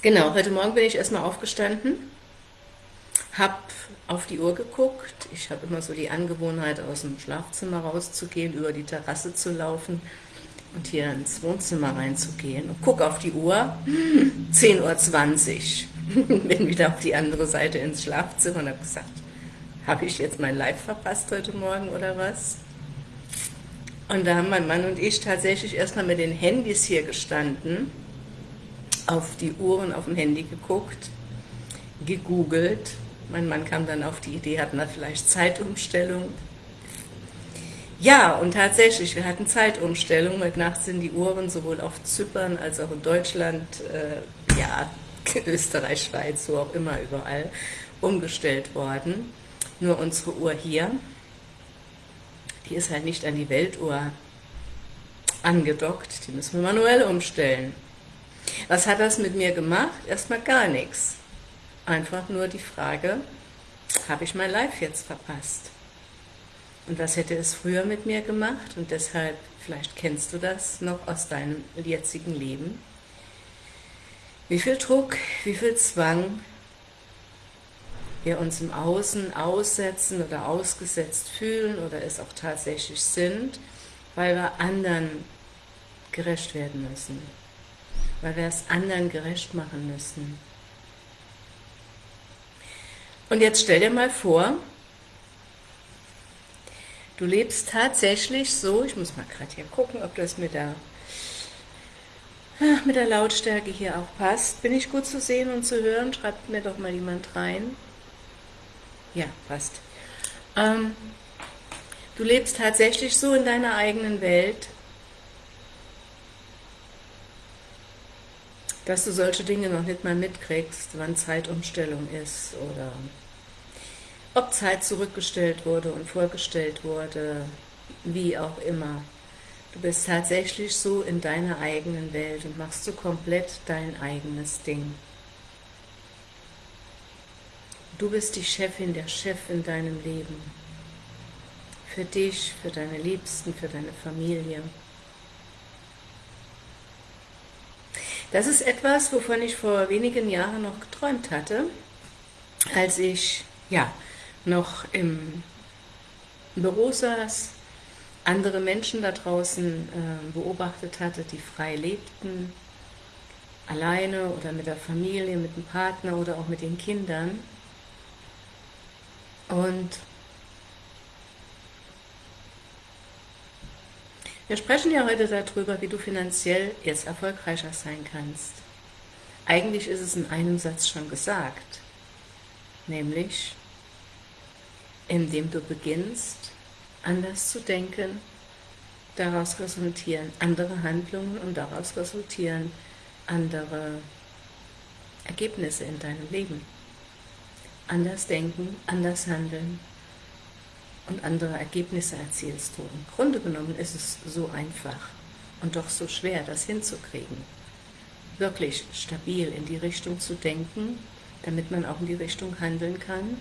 Genau, heute Morgen bin ich erstmal aufgestanden, habe auf die Uhr geguckt. Ich habe immer so die Angewohnheit, aus dem Schlafzimmer rauszugehen, über die Terrasse zu laufen und hier ins Wohnzimmer reinzugehen und gucke auf die Uhr, 10.20 Uhr. bin wieder auf die andere Seite ins Schlafzimmer und habe gesagt, habe ich jetzt mein Live verpasst heute Morgen oder was? Und da haben mein Mann und ich tatsächlich erstmal mit den Handys hier gestanden, auf die Uhren auf dem Handy geguckt, gegoogelt. Mein Mann kam dann auf die Idee, hatten wir vielleicht Zeitumstellung. Ja, und tatsächlich, wir hatten Zeitumstellung. Heute Nacht sind die Uhren sowohl auf Zypern als auch in Deutschland, äh, ja, Österreich, Schweiz, wo auch immer, überall, umgestellt worden. Nur unsere Uhr hier, die ist halt nicht an die Weltuhr angedockt, die müssen wir manuell umstellen. Was hat das mit mir gemacht? Erstmal gar nichts. Einfach nur die Frage, habe ich mein Live jetzt verpasst? Und was hätte es früher mit mir gemacht? Und deshalb, vielleicht kennst du das noch aus deinem jetzigen Leben. Wie viel Druck, wie viel Zwang wir uns im Außen aussetzen oder ausgesetzt fühlen oder es auch tatsächlich sind, weil wir anderen gerecht werden müssen weil wir es anderen gerecht machen müssen. Und jetzt stell dir mal vor, du lebst tatsächlich so, ich muss mal gerade hier gucken, ob das mit der, mit der Lautstärke hier auch passt. Bin ich gut zu sehen und zu hören? Schreibt mir doch mal jemand rein. Ja, passt. Ähm, du lebst tatsächlich so in deiner eigenen Welt, dass du solche Dinge noch nicht mal mitkriegst, wann Zeitumstellung ist oder ob Zeit zurückgestellt wurde und vorgestellt wurde, wie auch immer. Du bist tatsächlich so in deiner eigenen Welt und machst so komplett dein eigenes Ding. Du bist die Chefin, der Chef in deinem Leben. Für dich, für deine Liebsten, für deine Familie. Das ist etwas, wovon ich vor wenigen Jahren noch geträumt hatte, als ich ja, noch im Büro saß, andere Menschen da draußen äh, beobachtet hatte, die frei lebten, alleine oder mit der Familie, mit dem Partner oder auch mit den Kindern. Und Wir sprechen ja heute darüber, wie du finanziell jetzt erfolgreicher sein kannst. Eigentlich ist es in einem Satz schon gesagt, nämlich indem du beginnst, anders zu denken, daraus resultieren andere Handlungen und daraus resultieren andere Ergebnisse in deinem Leben. Anders denken, anders handeln, und andere Ergebnisse erzielst du. Im Grunde genommen ist es so einfach und doch so schwer, das hinzukriegen. Wirklich stabil in die Richtung zu denken, damit man auch in die Richtung handeln kann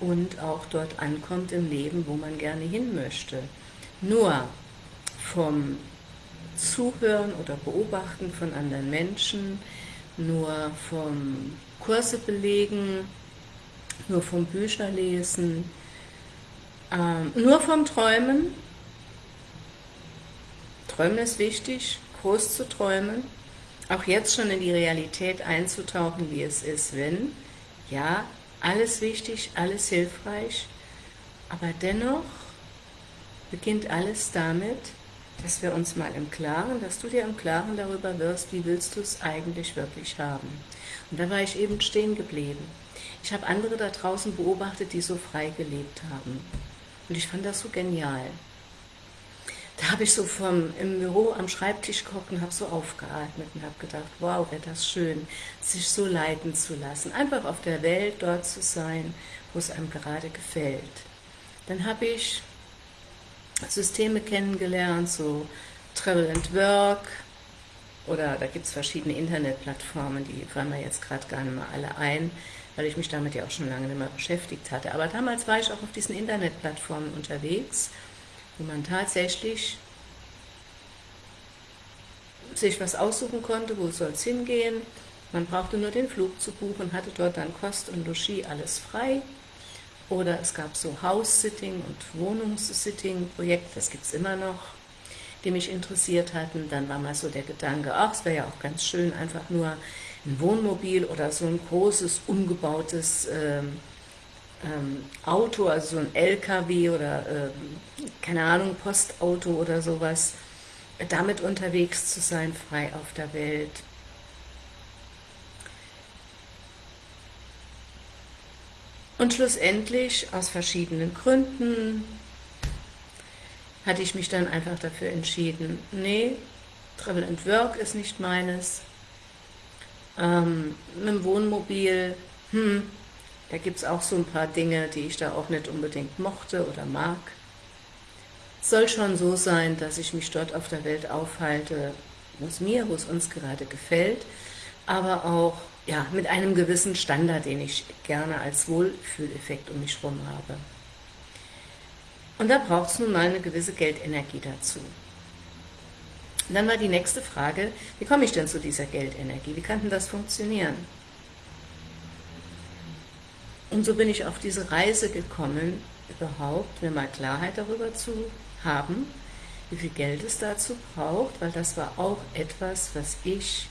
und auch dort ankommt im Leben, wo man gerne hin möchte. Nur vom Zuhören oder Beobachten von anderen Menschen, nur vom Kurse belegen, nur vom Bücherlesen, ähm, nur vom Träumen. Träumen ist wichtig, groß zu träumen, auch jetzt schon in die Realität einzutauchen, wie es ist, wenn, ja, alles wichtig, alles hilfreich, aber dennoch beginnt alles damit, dass wir uns mal im Klaren, dass du dir im Klaren darüber wirst, wie willst du es eigentlich wirklich haben. Und da war ich eben stehen geblieben. Ich habe andere da draußen beobachtet, die so frei gelebt haben. Und ich fand das so genial. Da habe ich so vom, im Büro am Schreibtisch geguckt und habe so aufgeatmet und habe gedacht, wow, wäre das schön, sich so leiten zu lassen. Einfach auf der Welt dort zu sein, wo es einem gerade gefällt. Dann habe ich Systeme kennengelernt, so Travel and Work, oder da gibt es verschiedene Internetplattformen, die fallen mir jetzt gerade gar nicht mehr alle ein weil ich mich damit ja auch schon lange nicht mehr beschäftigt hatte. Aber damals war ich auch auf diesen Internetplattformen unterwegs, wo man tatsächlich sich was aussuchen konnte, wo soll es hingehen, Man brauchte nur den Flug zu buchen, hatte dort dann Kost und Logis alles frei. Oder es gab so House-Sitting und Wohnungssitting-Projekte, das gibt es immer noch, die mich interessiert hatten. Dann war mal so der Gedanke, ach, es wäre ja auch ganz schön, einfach nur ein Wohnmobil oder so ein großes, umgebautes ähm, ähm, Auto, also so ein LKW oder, äh, keine Ahnung, Postauto oder sowas, damit unterwegs zu sein, frei auf der Welt. Und schlussendlich, aus verschiedenen Gründen, hatte ich mich dann einfach dafür entschieden, nee, Travel and Work ist nicht meines, ähm, mit dem Wohnmobil, hm, da gibt es auch so ein paar Dinge, die ich da auch nicht unbedingt mochte oder mag. Soll schon so sein, dass ich mich dort auf der Welt aufhalte, wo es mir, wo es uns gerade gefällt, aber auch ja, mit einem gewissen Standard, den ich gerne als Wohlfühleffekt um mich herum habe. Und da braucht es nun mal eine gewisse Geldenergie dazu. Und dann war die nächste Frage, wie komme ich denn zu dieser Geldenergie? Wie kann denn das funktionieren? Und so bin ich auf diese Reise gekommen, überhaupt mir mal Klarheit darüber zu haben, wie viel Geld es dazu braucht, weil das war auch etwas, was ich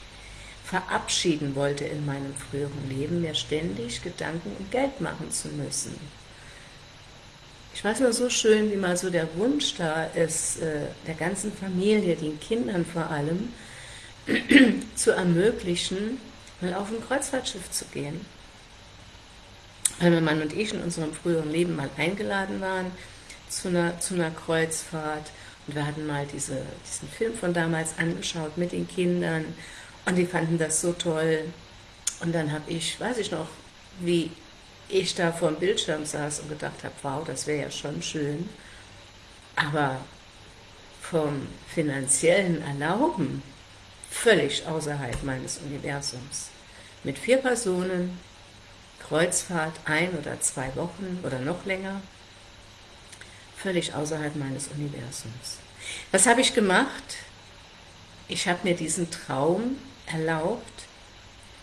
verabschieden wollte in meinem früheren Leben, mir ständig Gedanken um Geld machen zu müssen. Ich weiß nur so schön, wie mal so der Wunsch da ist, äh, der ganzen Familie, den Kindern vor allem, zu ermöglichen, mal auf ein Kreuzfahrtschiff zu gehen. Weil mein Mann und ich in unserem früheren Leben mal eingeladen waren zu einer, zu einer Kreuzfahrt und wir hatten mal diese, diesen Film von damals angeschaut mit den Kindern und die fanden das so toll. Und dann habe ich, weiß ich noch, wie ich da vor dem Bildschirm saß und gedacht habe, wow, das wäre ja schon schön. Aber vom finanziellen Erlauben völlig außerhalb meines Universums. Mit vier Personen, Kreuzfahrt, ein oder zwei Wochen oder noch länger, völlig außerhalb meines Universums. Was habe ich gemacht? Ich habe mir diesen Traum erlaubt.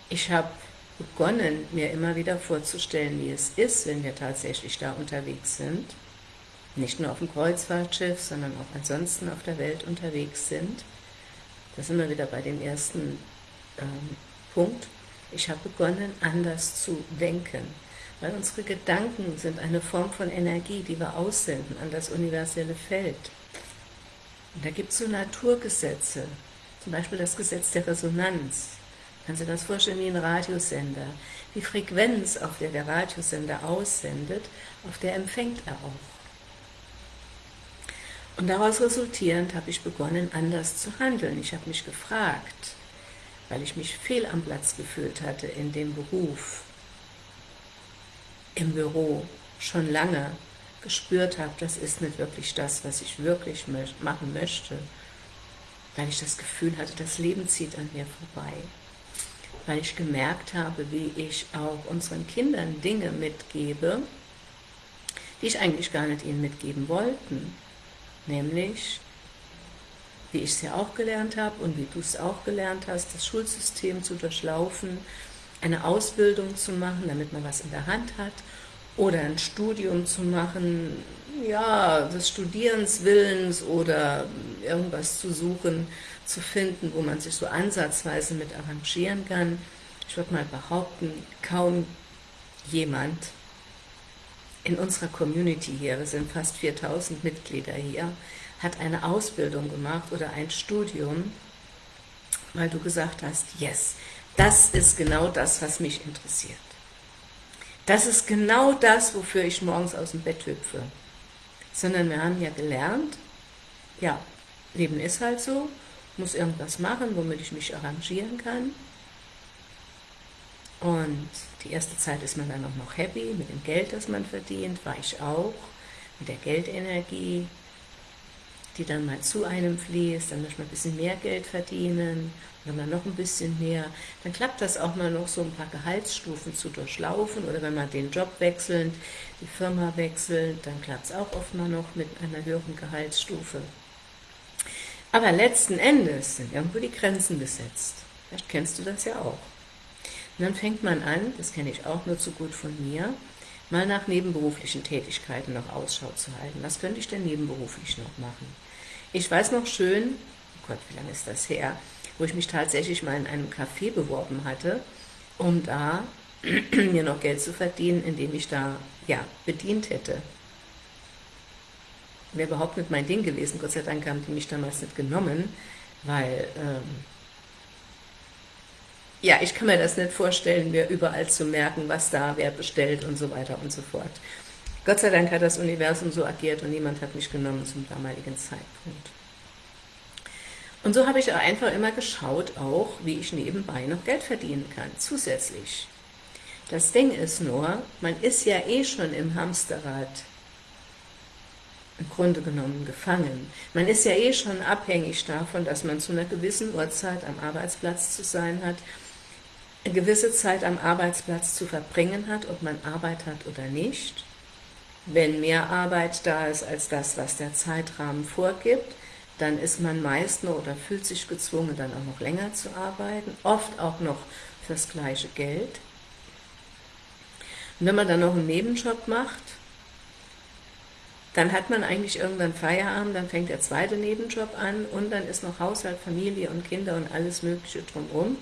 Ich habe begonnen, mir immer wieder vorzustellen, wie es ist, wenn wir tatsächlich da unterwegs sind. Nicht nur auf dem Kreuzfahrtschiff, sondern auch ansonsten auf der Welt unterwegs sind. Da sind wir wieder bei dem ersten ähm, Punkt. Ich habe begonnen, anders zu denken, weil unsere Gedanken sind eine Form von Energie, die wir aussenden an das universelle Feld. Und da gibt es so Naturgesetze, zum Beispiel das Gesetz der Resonanz. Kannst du dir das vorstellen wie ein Radiosender? Die Frequenz, auf der der Radiosender aussendet, auf der empfängt er auch. Und daraus resultierend habe ich begonnen, anders zu handeln. Ich habe mich gefragt, weil ich mich fehl am Platz gefühlt hatte in dem Beruf, im Büro, schon lange gespürt habe, das ist nicht wirklich das, was ich wirklich machen möchte weil ich das Gefühl hatte, das Leben zieht an mir vorbei. Weil ich gemerkt habe, wie ich auch unseren Kindern Dinge mitgebe, die ich eigentlich gar nicht ihnen mitgeben wollten. Nämlich, wie ich es ja auch gelernt habe und wie du es auch gelernt hast, das Schulsystem zu durchlaufen, eine Ausbildung zu machen, damit man was in der Hand hat, oder ein Studium zu machen, ja, des Studierens Willens oder irgendwas zu suchen, zu finden, wo man sich so ansatzweise mit arrangieren kann. Ich würde mal behaupten, kaum jemand in unserer Community hier, wir sind fast 4000 Mitglieder hier, hat eine Ausbildung gemacht oder ein Studium, weil du gesagt hast, yes, das ist genau das, was mich interessiert. Das ist genau das, wofür ich morgens aus dem Bett hüpfe sondern wir haben ja gelernt, ja, Leben ist halt so, muss irgendwas machen, womit ich mich arrangieren kann. Und die erste Zeit ist man dann auch noch happy mit dem Geld, das man verdient, war ich auch, mit der Geldenergie, die dann mal zu einem fließt, dann möchte man ein bisschen mehr Geld verdienen, wenn man noch ein bisschen mehr, dann klappt das auch mal noch so ein paar Gehaltsstufen zu durchlaufen oder wenn man den Job wechselt, die Firma wechselt, dann klappt es auch oft mal noch mit einer höheren Gehaltsstufe. Aber letzten Endes sind irgendwo die Grenzen gesetzt. Vielleicht kennst du das ja auch. Und dann fängt man an, das kenne ich auch nur zu gut von mir, mal nach nebenberuflichen Tätigkeiten noch Ausschau zu halten. Was könnte ich denn nebenberuflich noch machen? Ich weiß noch schön, oh Gott, wie lange ist das her, wo ich mich tatsächlich mal in einem Café beworben hatte, um da mir noch Geld zu verdienen, indem ich da ja, bedient hätte. Wäre überhaupt nicht mein Ding gewesen, Gott sei Dank haben die mich damals nicht genommen, weil ähm, ja, ich kann mir das nicht vorstellen, mir überall zu merken, was da wer bestellt und so weiter und so fort. Gott sei Dank hat das Universum so agiert und niemand hat mich genommen zum damaligen Zeitpunkt. Und so habe ich einfach immer geschaut, auch wie ich nebenbei noch Geld verdienen kann, zusätzlich. Das Ding ist nur, man ist ja eh schon im Hamsterrad im Grunde genommen gefangen. Man ist ja eh schon abhängig davon, dass man zu einer gewissen Uhrzeit am Arbeitsplatz zu sein hat, eine gewisse Zeit am Arbeitsplatz zu verbringen hat, ob man Arbeit hat oder nicht. Wenn mehr Arbeit da ist als das, was der Zeitrahmen vorgibt, dann ist man meist nur oder fühlt sich gezwungen, dann auch noch länger zu arbeiten, oft auch noch fürs gleiche Geld. Und wenn man dann noch einen Nebenjob macht, dann hat man eigentlich irgendwann Feierabend, dann fängt der zweite Nebenjob an und dann ist noch Haushalt, Familie und Kinder und alles mögliche drumherum.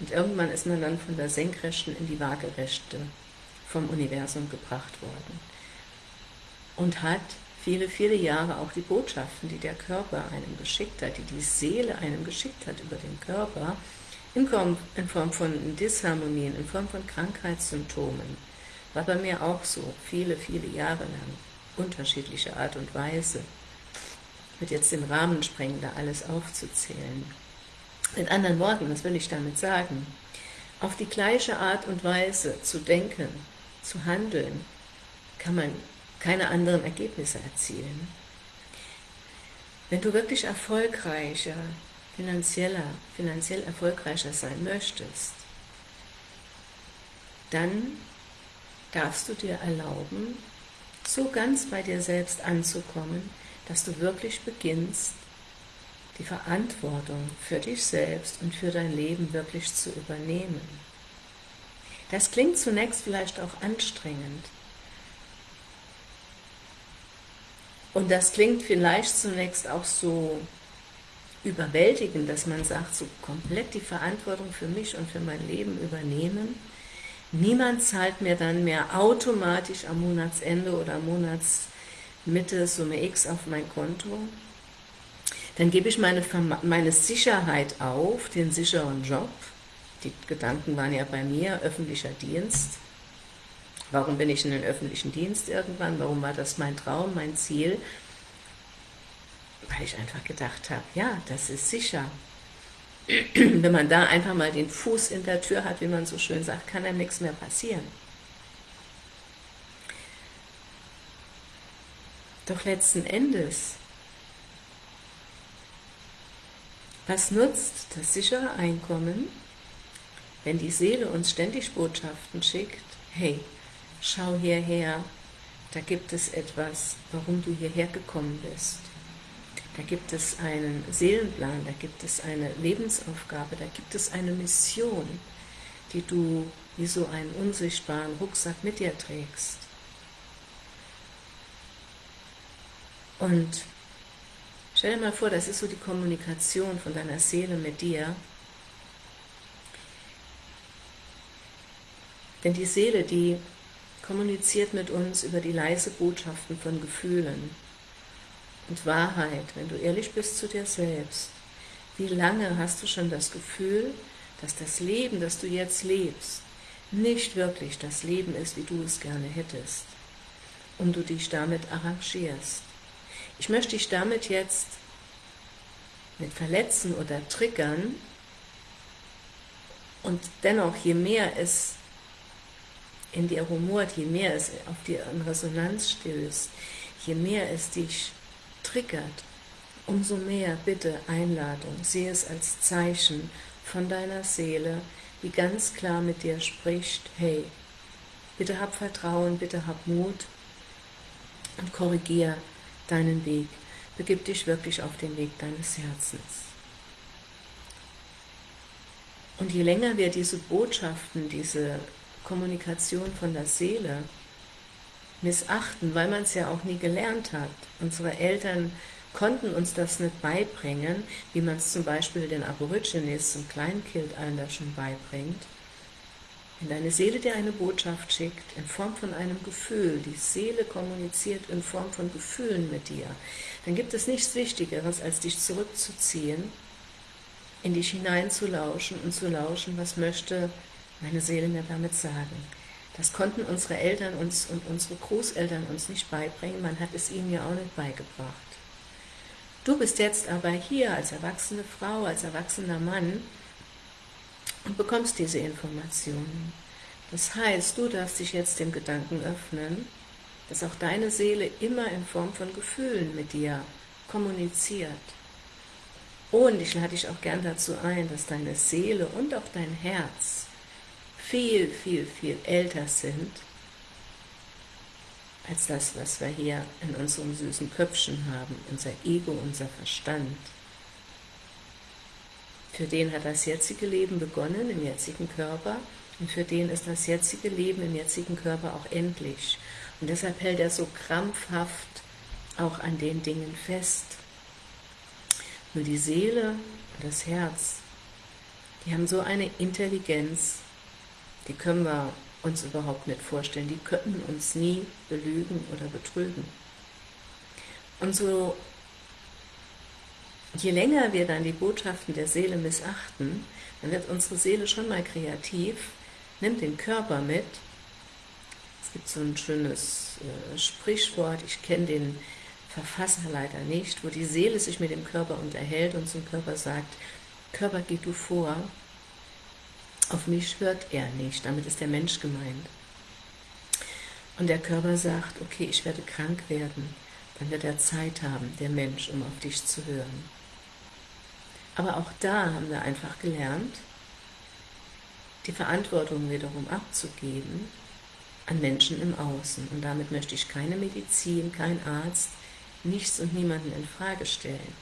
Und irgendwann ist man dann von der Senkrechten in die Waagerechte vom Universum gebracht worden. Und hat viele, viele Jahre auch die Botschaften, die der Körper einem geschickt hat, die die Seele einem geschickt hat über den Körper, in Form, von Disharmonien, in Form von Krankheitssymptomen, war bei mir auch so, viele, viele Jahre lang, unterschiedliche Art und Weise. Wird jetzt den Rahmen sprengen, da alles aufzuzählen. In anderen Worten, was will ich damit sagen? Auf die gleiche Art und Weise zu denken, zu handeln, kann man keine anderen Ergebnisse erzielen. Wenn du wirklich erfolgreicher, finanzieller, finanziell erfolgreicher sein möchtest, dann darfst du dir erlauben, so ganz bei dir selbst anzukommen, dass du wirklich beginnst, die Verantwortung für dich selbst und für dein Leben wirklich zu übernehmen. Das klingt zunächst vielleicht auch anstrengend. Und das klingt vielleicht zunächst auch so überwältigend, dass man sagt, so komplett die Verantwortung für mich und für mein Leben übernehmen. Niemand zahlt mir dann mehr automatisch am Monatsende oder Monatsmitte Summe X auf mein Konto dann gebe ich meine, meine Sicherheit auf, den sicheren Job. Die Gedanken waren ja bei mir, öffentlicher Dienst. Warum bin ich in den öffentlichen Dienst irgendwann? Warum war das mein Traum, mein Ziel? Weil ich einfach gedacht habe, ja, das ist sicher. Wenn man da einfach mal den Fuß in der Tür hat, wie man so schön sagt, kann einem nichts mehr passieren. Doch letzten Endes Was nutzt das sichere Einkommen, wenn die Seele uns ständig Botschaften schickt, hey, schau hierher, da gibt es etwas, warum du hierher gekommen bist. Da gibt es einen Seelenplan, da gibt es eine Lebensaufgabe, da gibt es eine Mission, die du wie so einen unsichtbaren Rucksack mit dir trägst. Und Stell dir mal vor, das ist so die Kommunikation von deiner Seele mit dir. Denn die Seele, die kommuniziert mit uns über die leise Botschaften von Gefühlen und Wahrheit, wenn du ehrlich bist zu dir selbst. Wie lange hast du schon das Gefühl, dass das Leben, das du jetzt lebst, nicht wirklich das Leben ist, wie du es gerne hättest und du dich damit arrangierst? Ich möchte dich damit jetzt mit verletzen oder triggern und dennoch, je mehr es in dir rumort, je mehr es auf dir in Resonanz stößt, je mehr es dich triggert, umso mehr bitte Einladung, sehe es als Zeichen von deiner Seele, die ganz klar mit dir spricht, hey, bitte hab Vertrauen, bitte hab Mut und korrigier deinen Weg. Begib dich wirklich auf den Weg deines Herzens. Und je länger wir diese Botschaften, diese Kommunikation von der Seele missachten, weil man es ja auch nie gelernt hat. Unsere Eltern konnten uns das nicht beibringen, wie man es zum Beispiel den Aborigines zum Kleinkindalter schon beibringt. Wenn deine Seele dir eine Botschaft schickt, in Form von einem Gefühl, die Seele kommuniziert in Form von Gefühlen mit dir, dann gibt es nichts Wichtigeres, als dich zurückzuziehen, in dich hineinzulauschen und zu lauschen, was möchte meine Seele mir damit sagen. Das konnten unsere Eltern uns und unsere Großeltern uns nicht beibringen, man hat es ihnen ja auch nicht beigebracht. Du bist jetzt aber hier als erwachsene Frau, als erwachsener Mann und bekommst diese Informationen. Das heißt, du darfst dich jetzt dem Gedanken öffnen, dass auch deine Seele immer in Form von Gefühlen mit dir kommuniziert. Und ich lade dich auch gern dazu ein, dass deine Seele und auch dein Herz viel, viel, viel älter sind als das, was wir hier in unserem süßen Köpfchen haben, unser Ego, unser Verstand. Für den hat das jetzige Leben begonnen, im jetzigen Körper, und für den ist das jetzige Leben im jetzigen Körper auch endlich. Und deshalb hält er so krampfhaft auch an den Dingen fest. Nur die Seele und das Herz, die haben so eine Intelligenz, die können wir uns überhaupt nicht vorstellen. Die könnten uns nie belügen oder betrügen. Und so, je länger wir dann die Botschaften der Seele missachten, dann wird unsere Seele schon mal kreativ, nimmt den Körper mit. Es gibt so ein schönes äh, Sprichwort, ich kenne den Verfasser leider nicht, wo die Seele sich mit dem Körper unterhält und zum Körper sagt, Körper, geh du vor, auf mich hört er nicht, damit ist der Mensch gemeint. Und der Körper sagt, okay, ich werde krank werden, dann wird er Zeit haben, der Mensch, um auf dich zu hören. Aber auch da haben wir einfach gelernt, die Verantwortung wiederum abzugeben an Menschen im Außen. Und damit möchte ich keine Medizin, kein Arzt, nichts und niemanden in Frage stellen.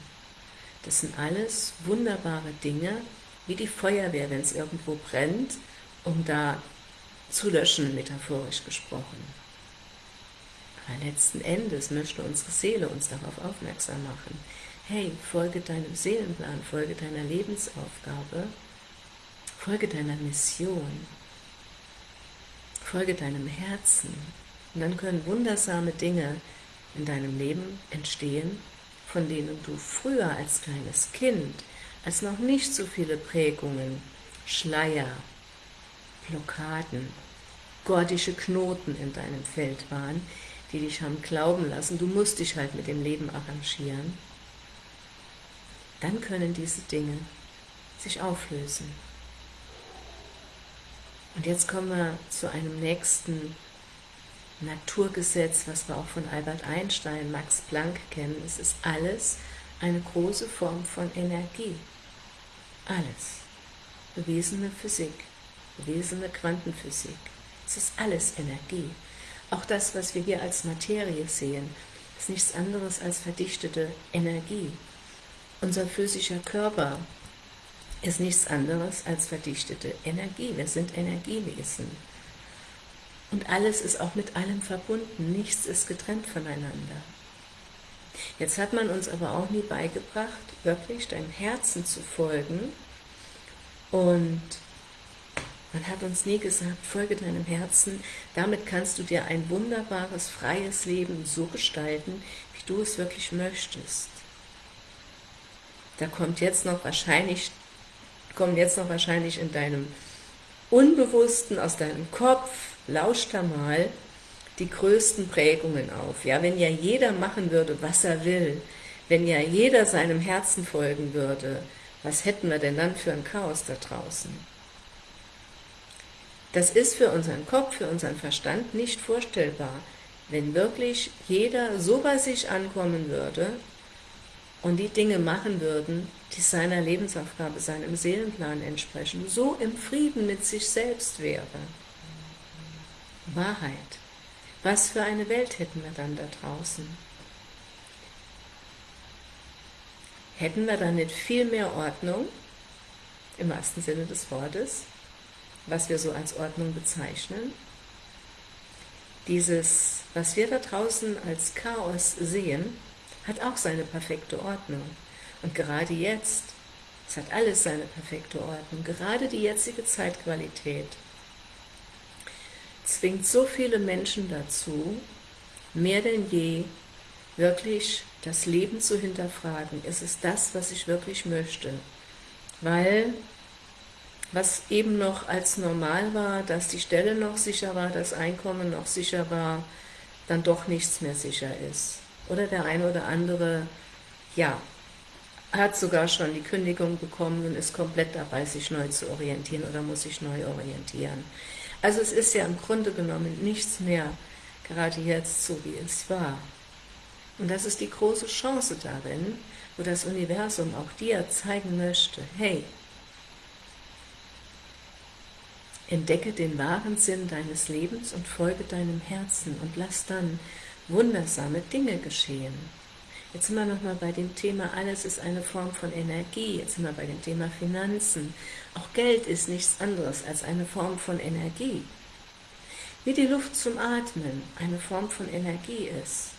Das sind alles wunderbare Dinge, wie die Feuerwehr, wenn es irgendwo brennt, um da zu löschen, metaphorisch gesprochen. Aber letzten Endes möchte unsere Seele uns darauf aufmerksam machen. Hey, folge deinem Seelenplan, folge deiner Lebensaufgabe, folge deiner Mission, folge deinem Herzen. Und dann können wundersame Dinge in deinem Leben entstehen, von denen du früher als kleines Kind als noch nicht so viele Prägungen, Schleier, Blockaden, gordische Knoten in deinem Feld waren, die dich haben glauben lassen, du musst dich halt mit dem Leben arrangieren, dann können diese Dinge sich auflösen. Und jetzt kommen wir zu einem nächsten Naturgesetz, was wir auch von Albert Einstein, Max Planck kennen. Es ist alles eine große Form von Energie. Alles. Bewiesene Physik, bewiesene Quantenphysik. Es ist alles Energie. Auch das, was wir hier als Materie sehen, ist nichts anderes als verdichtete Energie. Unser physischer Körper ist nichts anderes als verdichtete Energie. Wir sind Energiewesen. Und alles ist auch mit allem verbunden. Nichts ist getrennt voneinander. Jetzt hat man uns aber auch nie beigebracht, wirklich deinem Herzen zu folgen und man hat uns nie gesagt, folge deinem Herzen, damit kannst du dir ein wunderbares, freies Leben so gestalten, wie du es wirklich möchtest. Da kommt jetzt noch wahrscheinlich, kommen jetzt noch wahrscheinlich in deinem Unbewussten, aus deinem Kopf, lausch da mal, die größten Prägungen auf. Ja, wenn ja jeder machen würde, was er will, wenn ja jeder seinem Herzen folgen würde, was hätten wir denn dann für ein Chaos da draußen? Das ist für unseren Kopf, für unseren Verstand nicht vorstellbar, wenn wirklich jeder so bei sich ankommen würde und die Dinge machen würden, die seiner Lebensaufgabe, seinem Seelenplan entsprechen, so im Frieden mit sich selbst wäre. Wahrheit. Was für eine Welt hätten wir dann da draußen? Hätten wir dann nicht viel mehr Ordnung? im wahrsten Sinne des Wortes, was wir so als Ordnung bezeichnen. Dieses, was wir da draußen als Chaos sehen, hat auch seine perfekte Ordnung. Und gerade jetzt, es hat alles seine perfekte Ordnung, gerade die jetzige Zeitqualität zwingt so viele Menschen dazu, mehr denn je wirklich das Leben zu hinterfragen. Ist es das, was ich wirklich möchte? Weil was eben noch als normal war, dass die Stelle noch sicher war, das Einkommen noch sicher war, dann doch nichts mehr sicher ist. Oder der eine oder andere, ja, hat sogar schon die Kündigung bekommen und ist komplett dabei, sich neu zu orientieren oder muss sich neu orientieren. Also es ist ja im Grunde genommen nichts mehr, gerade jetzt so wie es war. Und das ist die große Chance darin, wo das Universum auch dir zeigen möchte, hey, entdecke den wahren Sinn deines Lebens und folge deinem Herzen und lass dann wundersame Dinge geschehen. Jetzt sind wir nochmal bei dem Thema, alles ist eine Form von Energie. Jetzt sind wir bei dem Thema Finanzen. Auch Geld ist nichts anderes als eine Form von Energie. Wie die Luft zum Atmen eine Form von Energie ist.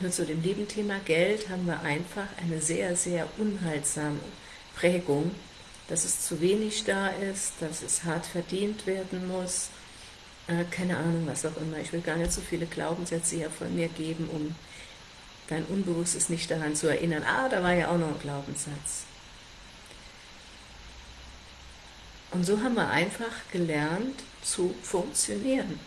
Nur zu dem lieben Thema Geld haben wir einfach eine sehr, sehr unheilsame Prägung, dass es zu wenig da ist, dass es hart verdient werden muss, äh, keine Ahnung, was auch immer. Ich will gar nicht so viele Glaubenssätze hier von mir geben, um dein Unbewusstes nicht daran zu erinnern. Ah, da war ja auch noch ein Glaubenssatz. Und so haben wir einfach gelernt zu funktionieren,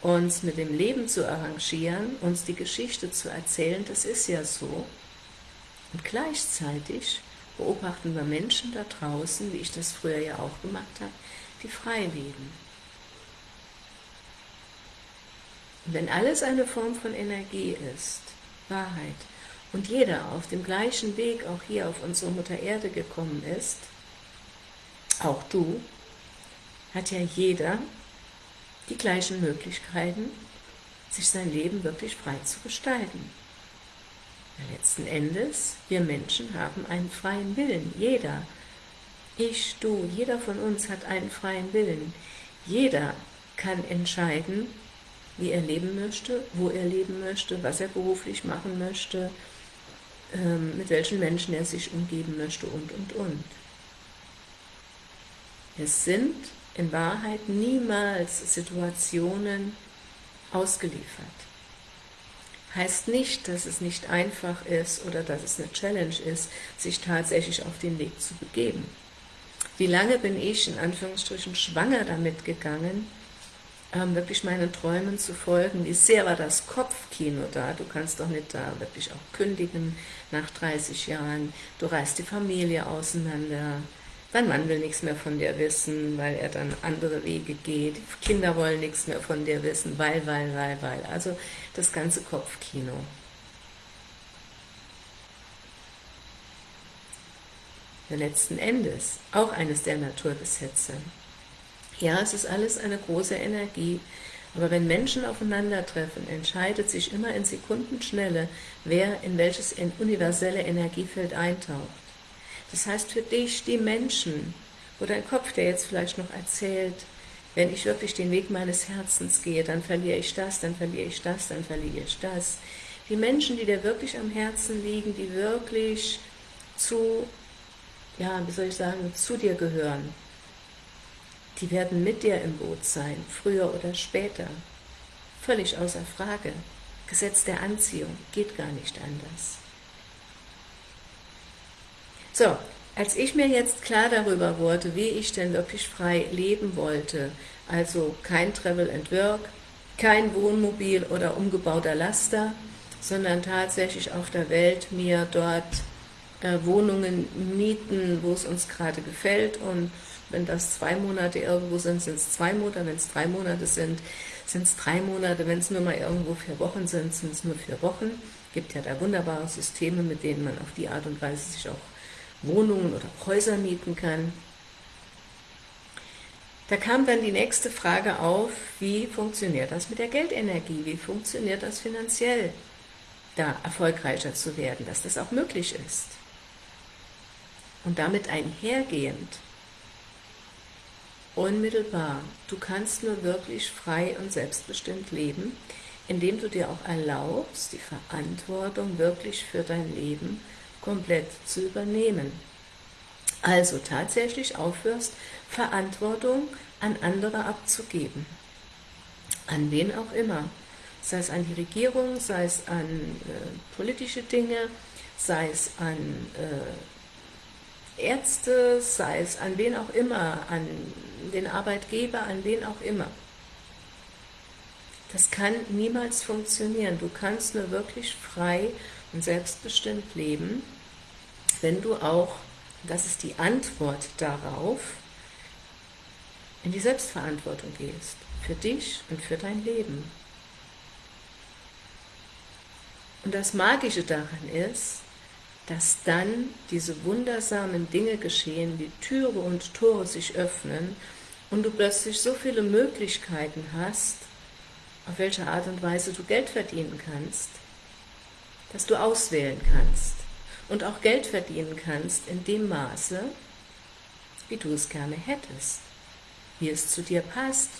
uns mit dem Leben zu arrangieren, uns die Geschichte zu erzählen, das ist ja so. Und gleichzeitig beobachten wir Menschen da draußen, wie ich das früher ja auch gemacht habe, die frei leben. Und wenn alles eine Form von Energie ist, Wahrheit, und jeder auf dem gleichen Weg auch hier auf unsere Mutter Erde gekommen ist, auch du, hat ja jeder die gleichen Möglichkeiten, sich sein Leben wirklich frei zu gestalten. Letzten Endes, wir Menschen haben einen freien Willen, jeder. Ich, du, jeder von uns hat einen freien Willen. Jeder kann entscheiden, wie er leben möchte, wo er leben möchte, was er beruflich machen möchte, ähm, mit welchen Menschen er sich umgeben möchte und, und, und. Es sind in Wahrheit niemals Situationen ausgeliefert. Heißt nicht, dass es nicht einfach ist oder dass es eine Challenge ist, sich tatsächlich auf den Weg zu begeben. Wie lange bin ich in Anführungsstrichen schwanger damit gegangen, ähm, wirklich meinen Träumen zu folgen. Wie sehr war das Kopfkino da? Du kannst doch nicht da wirklich auch kündigen nach 30 Jahren. Du reißt die Familie auseinander. Dein Mann will nichts mehr von dir wissen, weil er dann andere Wege geht. Die Kinder wollen nichts mehr von dir wissen, weil, weil, weil, weil. Also das ganze Kopfkino. letzten Endes auch eines der Naturgesetze. Ja, es ist alles eine große Energie, aber wenn Menschen aufeinandertreffen, entscheidet sich immer in Sekundenschnelle, wer in welches universelle Energiefeld eintaucht. Das heißt für dich, die Menschen, wo dein Kopf, der jetzt vielleicht noch erzählt, wenn ich wirklich den Weg meines Herzens gehe, dann verliere ich das, dann verliere ich das, dann verliere ich das. Die Menschen, die dir wirklich am Herzen liegen, die wirklich zu, ja, wie soll ich sagen, zu dir gehören, die werden mit dir im Boot sein, früher oder später. Völlig außer Frage. Gesetz der Anziehung geht gar nicht anders. So, als ich mir jetzt klar darüber wurde, wie ich denn wirklich frei leben wollte, also kein Travel and Work, kein Wohnmobil oder umgebauter Laster, sondern tatsächlich auf der Welt mir dort äh, Wohnungen mieten, wo es uns gerade gefällt und wenn das zwei Monate irgendwo sind, sind es zwei Monate, wenn es drei Monate sind, sind es drei Monate, wenn es nur mal irgendwo vier Wochen sind, sind es nur vier Wochen. Gibt ja da wunderbare Systeme, mit denen man auf die Art und Weise sich auch Wohnungen oder Häuser mieten kann. Da kam dann die nächste Frage auf, wie funktioniert das mit der Geldenergie, wie funktioniert das finanziell, da erfolgreicher zu werden, dass das auch möglich ist. Und damit einhergehend, unmittelbar, du kannst nur wirklich frei und selbstbestimmt leben, indem du dir auch erlaubst, die Verantwortung wirklich für dein Leben komplett zu übernehmen. Also tatsächlich aufhörst, Verantwortung an andere abzugeben. An wen auch immer. Sei es an die Regierung, sei es an äh, politische Dinge, sei es an äh, Ärzte, sei es an wen auch immer, an den Arbeitgeber, an wen auch immer. Das kann niemals funktionieren. Du kannst nur wirklich frei und selbstbestimmt leben, wenn du auch, das ist die Antwort darauf, in die Selbstverantwortung gehst, für dich und für dein Leben. Und das Magische daran ist, dass dann diese wundersamen Dinge geschehen, wie Türe und Tore sich öffnen und du plötzlich so viele Möglichkeiten hast, auf welche Art und Weise du Geld verdienen kannst, dass du auswählen kannst und auch Geld verdienen kannst in dem Maße, wie du es gerne hättest, wie es zu dir passt,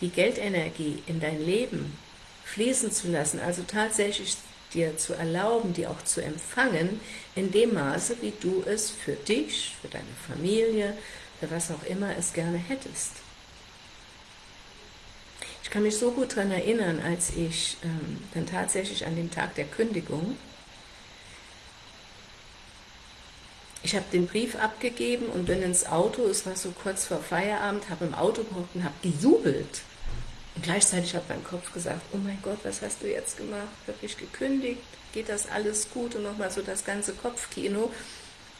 die Geldenergie in dein Leben fließen zu lassen, also tatsächlich dir zu erlauben, die auch zu empfangen, in dem Maße, wie du es für dich, für deine Familie, für was auch immer es gerne hättest. Ich kann mich so gut daran erinnern, als ich ähm, dann tatsächlich an dem Tag der Kündigung, ich habe den Brief abgegeben und bin ins Auto, es war so kurz vor Feierabend, habe im Auto gehockt und habe gejubelt. Und gleichzeitig hat mein Kopf gesagt, oh mein Gott, was hast du jetzt gemacht? Wirklich gekündigt? Geht das alles gut? Und nochmal so das ganze Kopfkino.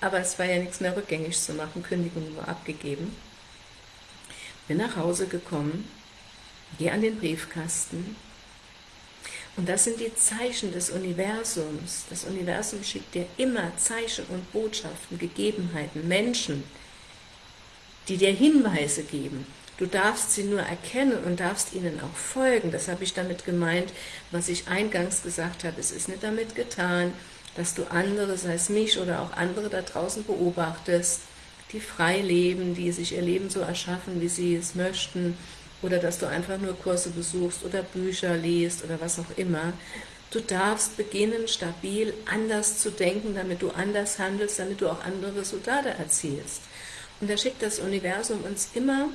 Aber es war ja nichts mehr rückgängig zu machen, Kündigung war abgegeben. Bin nach Hause gekommen, gehe an den Briefkasten und das sind die Zeichen des Universums. Das Universum schickt dir immer Zeichen und Botschaften, Gegebenheiten, Menschen, die dir Hinweise geben. Du darfst sie nur erkennen und darfst ihnen auch folgen. Das habe ich damit gemeint, was ich eingangs gesagt habe. Es ist nicht damit getan, dass du andere, sei es mich oder auch andere da draußen beobachtest, die frei leben, die sich ihr Leben so erschaffen, wie sie es möchten, oder dass du einfach nur Kurse besuchst oder Bücher liest oder was auch immer. Du darfst beginnen, stabil anders zu denken, damit du anders handelst, damit du auch andere Resultate erzielst. Und da schickt das Universum uns immer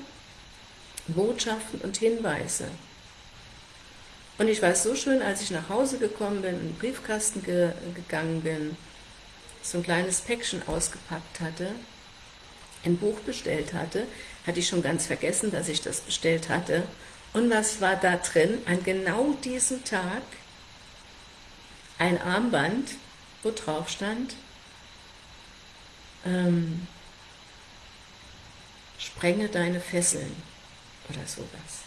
Botschaften und Hinweise. Und ich weiß so schön, als ich nach Hause gekommen bin, in den Briefkasten ge gegangen bin, so ein kleines Päckchen ausgepackt hatte, ein Buch bestellt hatte, hatte ich schon ganz vergessen, dass ich das bestellt hatte. Und was war da drin? An genau diesem Tag ein Armband, wo drauf stand, ähm, sprenge deine Fesseln oder sowas.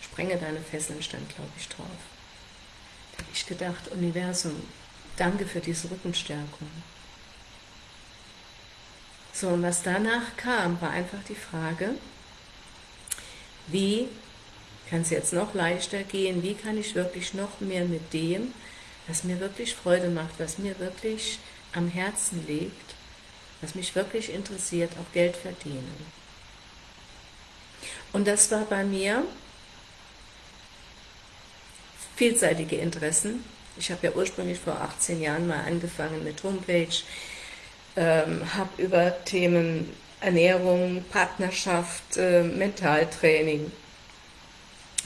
Sprenge deine Fesseln stand, glaube ich, drauf. Da habe ich gedacht, Universum, danke für diese Rückenstärkung. So, und was danach kam, war einfach die Frage, wie kann es jetzt noch leichter gehen, wie kann ich wirklich noch mehr mit dem, was mir wirklich Freude macht, was mir wirklich am Herzen liegt, was mich wirklich interessiert, auch Geld verdienen. Und das war bei mir vielseitige Interessen. Ich habe ja ursprünglich vor 18 Jahren mal angefangen mit Homepage, ähm, habe über Themen Ernährung, Partnerschaft, äh, Mentaltraining,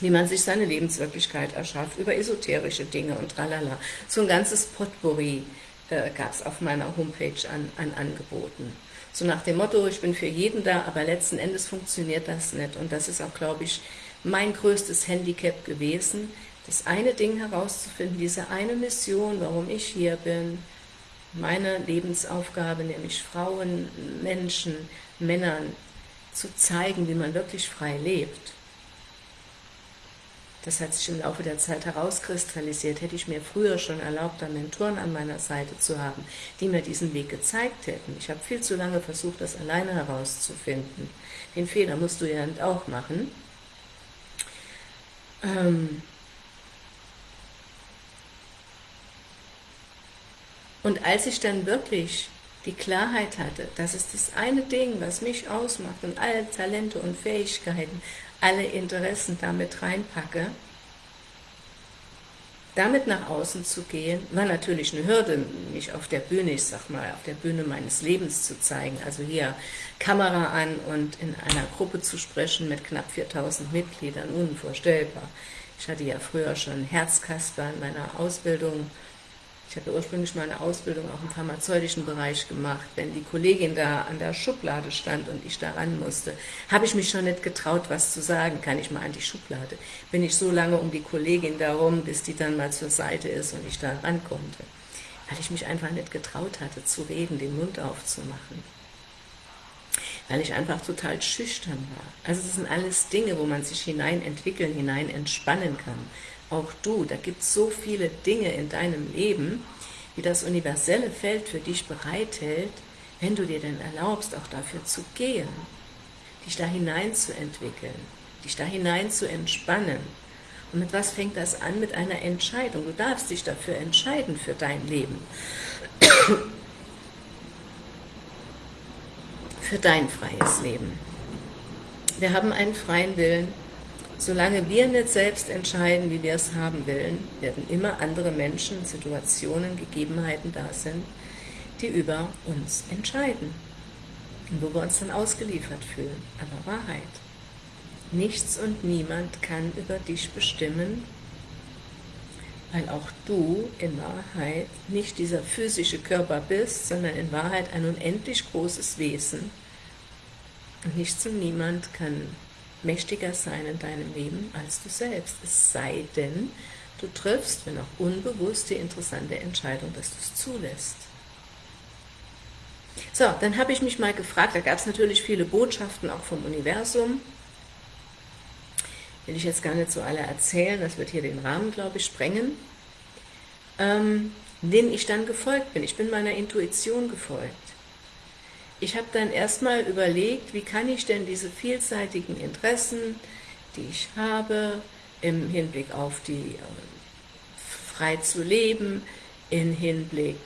wie man sich seine Lebenswirklichkeit erschafft, über esoterische Dinge und tralala. So ein ganzes Potpourri äh, gab es auf meiner Homepage an, an Angeboten. So nach dem Motto, ich bin für jeden da, aber letzten Endes funktioniert das nicht. Und das ist auch, glaube ich, mein größtes Handicap gewesen, das eine Ding herauszufinden, diese eine Mission, warum ich hier bin, meine Lebensaufgabe, nämlich Frauen, Menschen, Männern zu zeigen, wie man wirklich frei lebt. Das hat sich im Laufe der Zeit herauskristallisiert. Hätte ich mir früher schon erlaubt, da Mentoren an meiner Seite zu haben, die mir diesen Weg gezeigt hätten. Ich habe viel zu lange versucht, das alleine herauszufinden. Den Fehler musst du ja auch machen. Ähm, Und als ich dann wirklich die Klarheit hatte, das ist das eine Ding, was mich ausmacht und alle Talente und Fähigkeiten, alle Interessen damit reinpacke, damit nach außen zu gehen, war natürlich eine Hürde, mich auf der Bühne, ich sag mal, auf der Bühne meines Lebens zu zeigen. Also hier Kamera an und in einer Gruppe zu sprechen mit knapp 4000 Mitgliedern, unvorstellbar. Ich hatte ja früher schon Herzkasper in meiner Ausbildung ich habe ursprünglich meine Ausbildung auch im pharmazeutischen Bereich gemacht. Wenn die Kollegin da an der Schublade stand und ich da ran musste, habe ich mich schon nicht getraut, was zu sagen. Kann ich mal an die Schublade? Bin ich so lange um die Kollegin darum, bis die dann mal zur Seite ist und ich da ran konnte. Weil ich mich einfach nicht getraut hatte, zu reden, den Mund aufzumachen. Weil ich einfach total schüchtern war. Also das sind alles Dinge, wo man sich hinein entwickeln, hinein entspannen kann auch du, da gibt es so viele Dinge in deinem Leben, die das universelle Feld für dich bereithält, wenn du dir denn erlaubst, auch dafür zu gehen, dich da hinein zu entwickeln, dich da hinein zu entspannen. Und mit was fängt das an? Mit einer Entscheidung. Du darfst dich dafür entscheiden, für dein Leben. für dein freies Leben. Wir haben einen freien Willen, Solange wir nicht selbst entscheiden, wie wir es haben wollen, werden immer andere Menschen, Situationen, Gegebenheiten da sind, die über uns entscheiden und wo wir uns dann ausgeliefert fühlen. Aber Wahrheit. Nichts und niemand kann über dich bestimmen, weil auch du in Wahrheit nicht dieser physische Körper bist, sondern in Wahrheit ein unendlich großes Wesen. Und nichts und niemand kann mächtiger sein in deinem Leben als du selbst. Es sei denn, du triffst, wenn auch unbewusst, die interessante Entscheidung, dass du es zulässt. So, dann habe ich mich mal gefragt, da gab es natürlich viele Botschaften auch vom Universum, will ich jetzt gar nicht so alle erzählen, das wird hier den Rahmen, glaube ich, sprengen, ähm, denen ich dann gefolgt bin. Ich bin meiner Intuition gefolgt. Ich habe dann erstmal überlegt, wie kann ich denn diese vielseitigen Interessen, die ich habe, im Hinblick auf die äh, frei zu leben, im Hinblick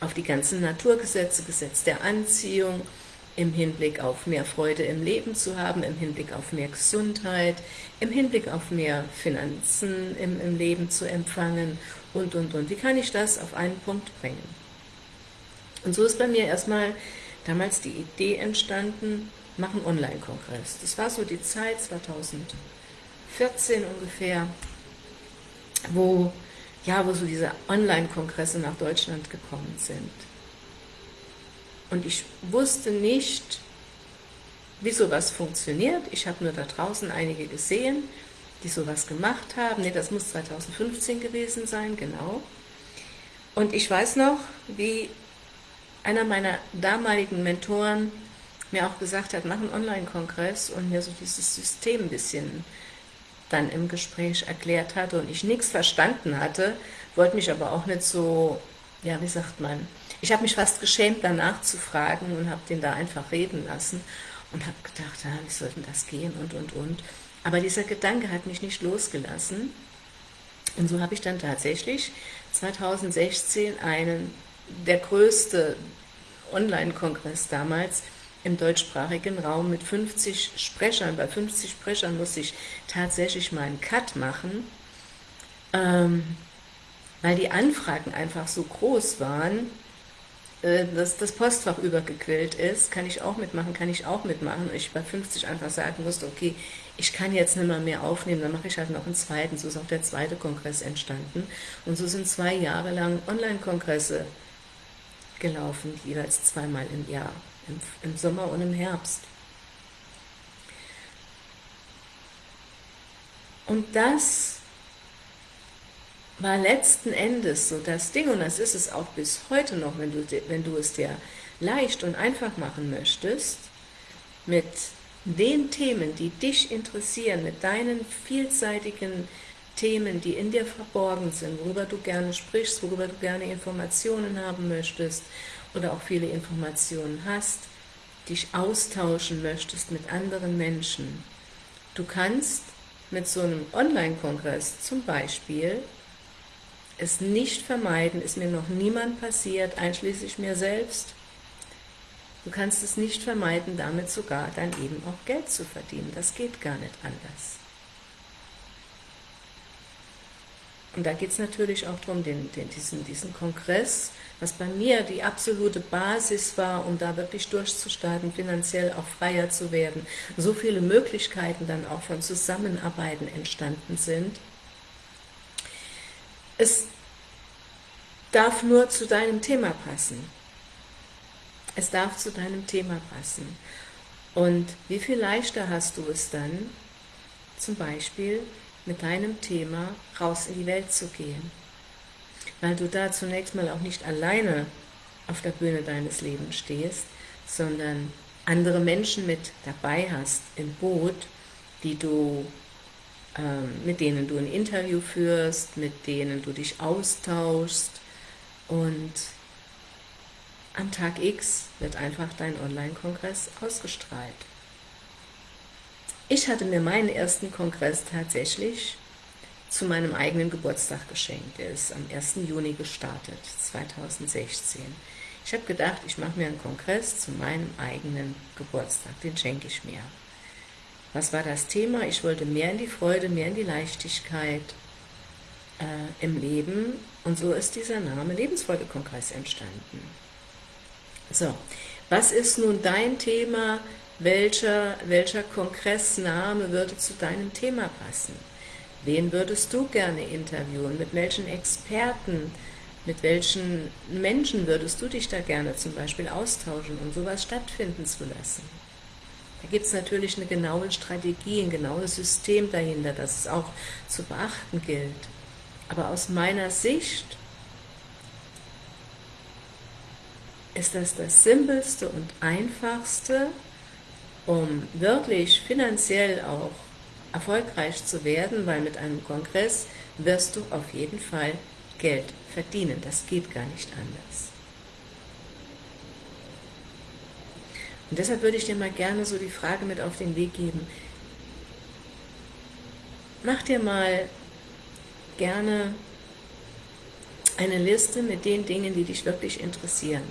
auf die ganzen Naturgesetze, Gesetz der Anziehung, im Hinblick auf mehr Freude im Leben zu haben, im Hinblick auf mehr Gesundheit, im Hinblick auf mehr Finanzen im, im Leben zu empfangen und, und, und. Wie kann ich das auf einen Punkt bringen? Und so ist bei mir erstmal damals die Idee entstanden, machen Online-Kongress. Das war so die Zeit, 2014 ungefähr, wo, ja, wo so diese Online-Kongresse nach Deutschland gekommen sind. Und ich wusste nicht, wie sowas funktioniert. Ich habe nur da draußen einige gesehen, die sowas gemacht haben. Ne, das muss 2015 gewesen sein, genau. Und ich weiß noch, wie einer meiner damaligen Mentoren mir auch gesagt hat, mach einen Online-Kongress und mir so dieses System ein bisschen dann im Gespräch erklärt hatte und ich nichts verstanden hatte, wollte mich aber auch nicht so, ja, wie sagt man, ich habe mich fast geschämt, danach zu fragen und habe den da einfach reden lassen und habe gedacht, ja, wie soll denn das gehen und, und, und. Aber dieser Gedanke hat mich nicht losgelassen und so habe ich dann tatsächlich 2016 einen der größte Online-Kongress damals im deutschsprachigen Raum mit 50 Sprechern. Bei 50 Sprechern musste ich tatsächlich mal einen Cut machen, ähm, weil die Anfragen einfach so groß waren, äh, dass das Postfach übergequillt ist. Kann ich auch mitmachen, kann ich auch mitmachen. Und ich bei 50 einfach sagen musste, okay, ich kann jetzt nicht mehr, mehr aufnehmen, dann mache ich halt noch einen zweiten. So ist auch der zweite Kongress entstanden. Und so sind zwei Jahre lang Online-Kongresse gelaufen, jeweils zweimal im Jahr, im, im Sommer und im Herbst. Und das war letzten Endes so das Ding, und das ist es auch bis heute noch, wenn du, wenn du es dir leicht und einfach machen möchtest, mit den Themen, die dich interessieren, mit deinen vielseitigen Themen, die in dir verborgen sind, worüber du gerne sprichst, worüber du gerne Informationen haben möchtest oder auch viele Informationen hast, dich austauschen möchtest mit anderen Menschen. Du kannst mit so einem Online-Kongress zum Beispiel es nicht vermeiden, ist mir noch niemand passiert, einschließlich mir selbst, Du kannst es nicht vermeiden, damit sogar dann eben auch Geld zu verdienen. Das geht gar nicht anders. Und da geht es natürlich auch darum, den, den, diesen, diesen Kongress, was bei mir die absolute Basis war, um da wirklich durchzustarten, finanziell auch freier zu werden, so viele Möglichkeiten dann auch von Zusammenarbeiten entstanden sind. Es darf nur zu deinem Thema passen. Es darf zu deinem Thema passen. Und wie viel leichter hast du es dann, zum Beispiel mit deinem Thema raus in die Welt zu gehen. Weil du da zunächst mal auch nicht alleine auf der Bühne deines Lebens stehst, sondern andere Menschen mit dabei hast im Boot, die du, ähm, mit denen du ein Interview führst, mit denen du dich austauschst und am Tag X wird einfach dein Online-Kongress ausgestrahlt. Ich hatte mir meinen ersten Kongress tatsächlich zu meinem eigenen Geburtstag geschenkt. Der ist am 1. Juni gestartet, 2016. Ich habe gedacht, ich mache mir einen Kongress zu meinem eigenen Geburtstag, den schenke ich mir. Was war das Thema? Ich wollte mehr in die Freude, mehr in die Leichtigkeit äh, im Leben und so ist dieser Name Lebensfreude-Kongress entstanden. So, was ist nun dein Thema, welcher, welcher Kongressname würde zu deinem Thema passen? Wen würdest du gerne interviewen? Mit welchen Experten, mit welchen Menschen würdest du dich da gerne zum Beispiel austauschen, um sowas stattfinden zu lassen? Da gibt es natürlich eine genaue Strategie, ein genaues System dahinter, das es auch zu beachten gilt. Aber aus meiner Sicht ist das das Simpelste und Einfachste, um wirklich finanziell auch erfolgreich zu werden, weil mit einem Kongress wirst du auf jeden Fall Geld verdienen. Das geht gar nicht anders. Und deshalb würde ich dir mal gerne so die Frage mit auf den Weg geben. Mach dir mal gerne eine Liste mit den Dingen, die dich wirklich interessieren.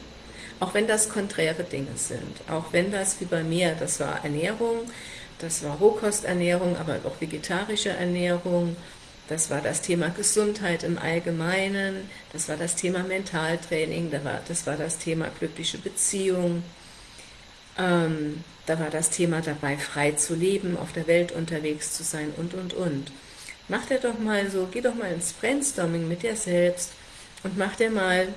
Auch wenn das konträre Dinge sind, auch wenn das wie bei mir, das war Ernährung, das war Rohkosternährung, aber auch vegetarische Ernährung, das war das Thema Gesundheit im Allgemeinen, das war das Thema Mentaltraining, das war das Thema glückliche Beziehung, ähm, da war das Thema dabei, frei zu leben, auf der Welt unterwegs zu sein und, und, und. Mach dir doch mal so, geh doch mal ins Brainstorming mit dir selbst und mach dir mal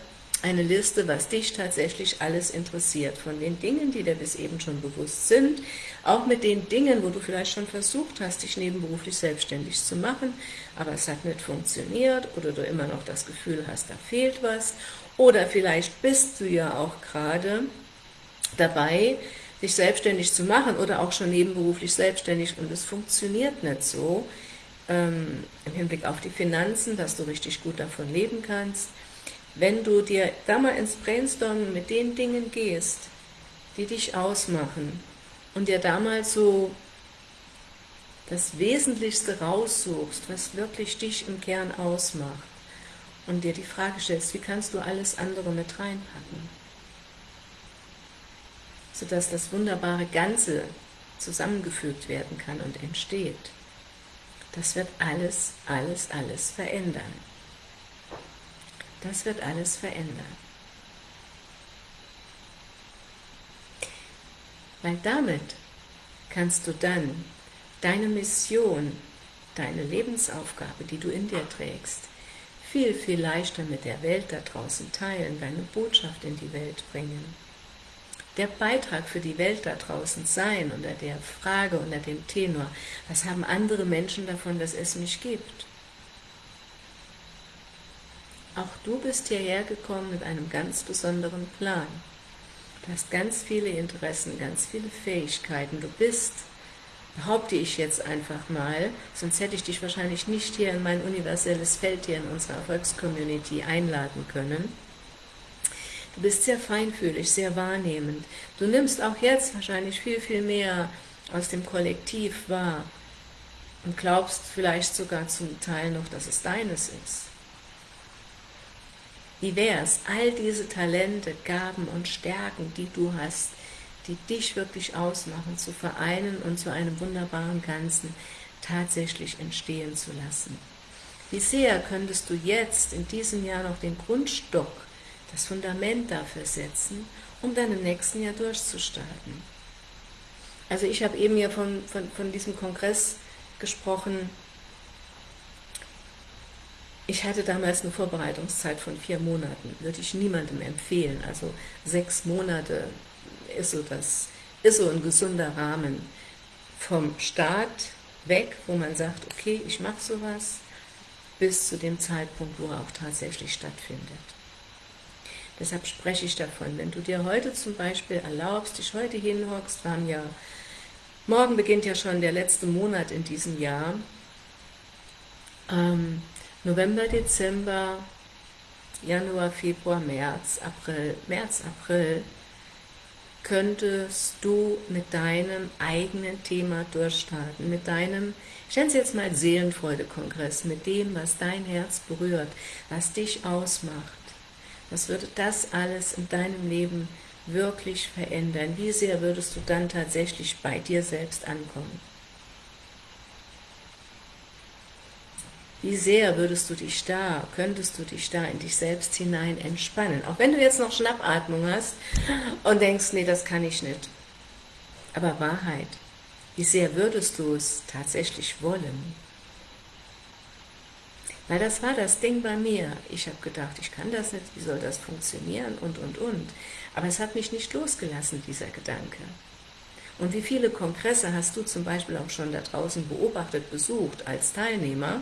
eine Liste, was dich tatsächlich alles interessiert, von den Dingen, die dir bis eben schon bewusst sind, auch mit den Dingen, wo du vielleicht schon versucht hast, dich nebenberuflich selbstständig zu machen, aber es hat nicht funktioniert oder du immer noch das Gefühl hast, da fehlt was, oder vielleicht bist du ja auch gerade dabei, dich selbstständig zu machen oder auch schon nebenberuflich selbstständig und es funktioniert nicht so, ähm, im Hinblick auf die Finanzen, dass du richtig gut davon leben kannst, wenn du dir da mal ins Brainstorming mit den Dingen gehst, die dich ausmachen und dir damals so das Wesentlichste raussuchst, was wirklich dich im Kern ausmacht und dir die Frage stellst, wie kannst du alles andere mit reinpacken, sodass das wunderbare Ganze zusammengefügt werden kann und entsteht. Das wird alles, alles, alles verändern. Das wird alles verändern. Weil damit kannst du dann deine Mission, deine Lebensaufgabe, die du in dir trägst, viel, viel leichter mit der Welt da draußen teilen, deine Botschaft in die Welt bringen. Der Beitrag für die Welt da draußen sein, unter der Frage, unter dem Tenor, was haben andere Menschen davon, dass es mich gibt? Auch du bist hierher gekommen mit einem ganz besonderen Plan. Du hast ganz viele Interessen, ganz viele Fähigkeiten. Du bist, behaupte ich jetzt einfach mal, sonst hätte ich dich wahrscheinlich nicht hier in mein universelles Feld hier in unserer Erfolgscommunity einladen können. Du bist sehr feinfühlig, sehr wahrnehmend. Du nimmst auch jetzt wahrscheinlich viel, viel mehr aus dem Kollektiv wahr und glaubst vielleicht sogar zum Teil noch, dass es deines ist. Wie wäre es, all diese Talente, Gaben und Stärken, die du hast, die dich wirklich ausmachen, zu vereinen und zu einem wunderbaren Ganzen tatsächlich entstehen zu lassen. Wie sehr könntest du jetzt in diesem Jahr noch den Grundstock, das Fundament dafür setzen, um dann im nächsten Jahr durchzustarten? Also ich habe eben ja von, von, von diesem Kongress gesprochen, ich hatte damals eine Vorbereitungszeit von vier Monaten, würde ich niemandem empfehlen. Also sechs Monate ist so, das, ist so ein gesunder Rahmen vom Start weg, wo man sagt, okay, ich mache sowas, bis zu dem Zeitpunkt, wo er auch tatsächlich stattfindet. Deshalb spreche ich davon, wenn du dir heute zum Beispiel erlaubst, dich heute hinhockst, wir haben ja, morgen beginnt ja schon der letzte Monat in diesem Jahr, ähm, November, Dezember, Januar, Februar, März, April, März, April, könntest du mit deinem eigenen Thema durchstarten, mit deinem, ich nenne es jetzt mal Seelenfreude-Kongress, mit dem, was dein Herz berührt, was dich ausmacht. Was würde das alles in deinem Leben wirklich verändern? Wie sehr würdest du dann tatsächlich bei dir selbst ankommen? Wie sehr würdest du dich da, könntest du dich da in dich selbst hinein entspannen. Auch wenn du jetzt noch Schnappatmung hast und denkst, nee, das kann ich nicht. Aber Wahrheit, wie sehr würdest du es tatsächlich wollen? Weil das war das Ding bei mir. Ich habe gedacht, ich kann das nicht, wie soll das funktionieren und, und, und. Aber es hat mich nicht losgelassen, dieser Gedanke. Und wie viele Kongresse hast du zum Beispiel auch schon da draußen beobachtet, besucht als Teilnehmer,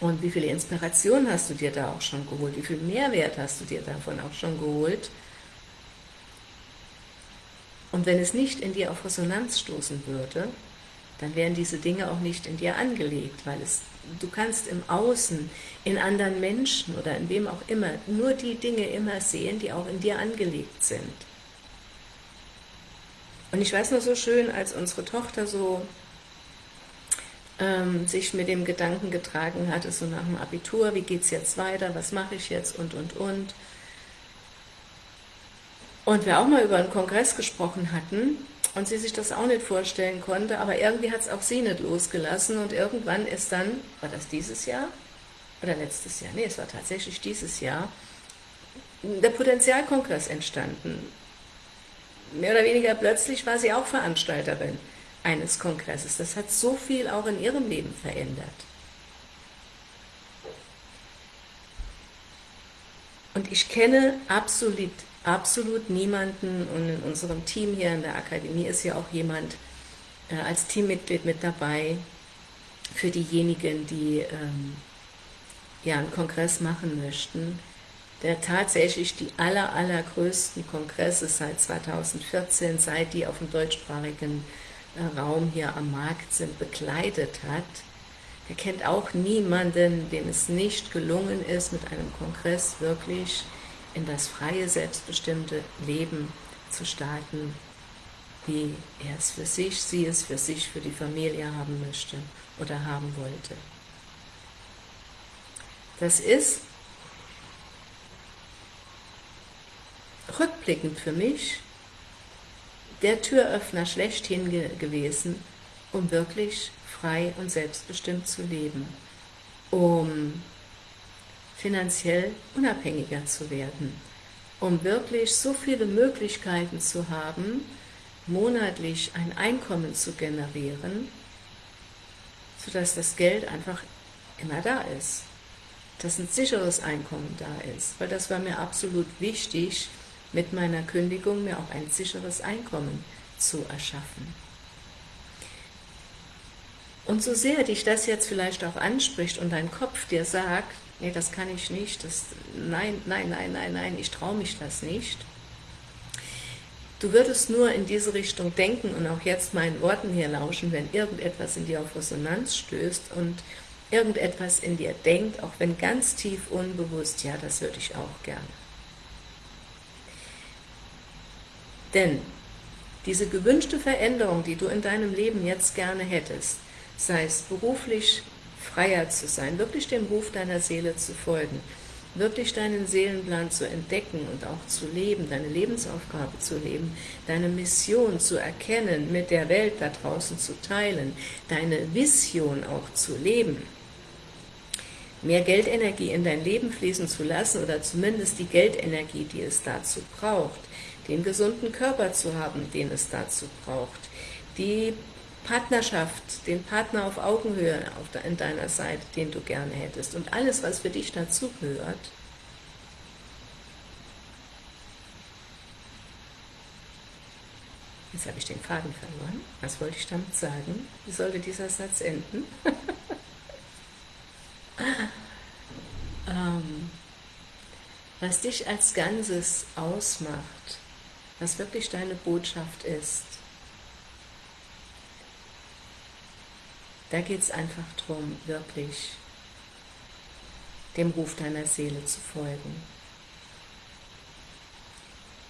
und wie viele Inspiration hast du dir da auch schon geholt? Wie viel Mehrwert hast du dir davon auch schon geholt? Und wenn es nicht in dir auf Resonanz stoßen würde, dann wären diese Dinge auch nicht in dir angelegt, weil es, du kannst im Außen, in anderen Menschen oder in wem auch immer, nur die Dinge immer sehen, die auch in dir angelegt sind. Und ich weiß noch so schön, als unsere Tochter so ähm, sich mit dem Gedanken getragen hatte, so nach dem Abitur, wie geht es jetzt weiter, was mache ich jetzt und, und, und. Und wir auch mal über einen Kongress gesprochen hatten und sie sich das auch nicht vorstellen konnte, aber irgendwie hat es auch sie nicht losgelassen und irgendwann ist dann, war das dieses Jahr oder letztes Jahr, nee, es war tatsächlich dieses Jahr, der Potenzialkongress entstanden. Mehr oder weniger plötzlich war sie auch Veranstalterin eines Kongresses. Das hat so viel auch in ihrem Leben verändert. Und ich kenne absolut, absolut niemanden und in unserem Team hier in der Akademie ist ja auch jemand äh, als Teammitglied mit dabei, für diejenigen, die ähm, ja, einen Kongress machen möchten, der tatsächlich die aller, allergrößten Kongresse seit 2014, seit die auf dem deutschsprachigen Raum hier am Markt sind, bekleidet hat, der kennt auch niemanden, dem es nicht gelungen ist, mit einem Kongress wirklich in das freie, selbstbestimmte Leben zu starten, wie er es für sich, sie es für sich, für die Familie haben möchte oder haben wollte. Das ist rückblickend für mich der Türöffner schlechthin ge gewesen, um wirklich frei und selbstbestimmt zu leben, um finanziell unabhängiger zu werden, um wirklich so viele Möglichkeiten zu haben, monatlich ein Einkommen zu generieren, sodass das Geld einfach immer da ist, dass ein sicheres Einkommen da ist, weil das war mir absolut wichtig, mit meiner Kündigung mir auch ein sicheres Einkommen zu erschaffen. Und so sehr dich das jetzt vielleicht auch anspricht und dein Kopf dir sagt, nee, das kann ich nicht, das, nein, nein, nein, nein, nein, ich traue mich das nicht, Du würdest nur in diese Richtung denken und auch jetzt meinen Worten hier lauschen, wenn irgendetwas in dir auf Resonanz stößt und irgendetwas in dir denkt, auch wenn ganz tief unbewusst, ja, das würde ich auch gerne. Denn diese gewünschte Veränderung, die du in deinem Leben jetzt gerne hättest, sei es beruflich freier zu sein, wirklich dem Ruf deiner Seele zu folgen, wirklich deinen Seelenplan zu entdecken und auch zu leben, deine Lebensaufgabe zu leben, deine Mission zu erkennen, mit der Welt da draußen zu teilen, deine Vision auch zu leben, mehr Geldenergie in dein Leben fließen zu lassen oder zumindest die Geldenergie, die es dazu braucht, den gesunden Körper zu haben, den es dazu braucht, die Partnerschaft, den Partner auf Augenhöhe auf in deiner Seite, den du gerne hättest und alles, was für dich dazugehört, Jetzt habe ich den Faden verloren. Was wollte ich damit sagen? Wie sollte dieser Satz enden? ähm, was dich als Ganzes ausmacht, was wirklich deine Botschaft ist, Da geht es einfach darum, wirklich dem Ruf deiner Seele zu folgen.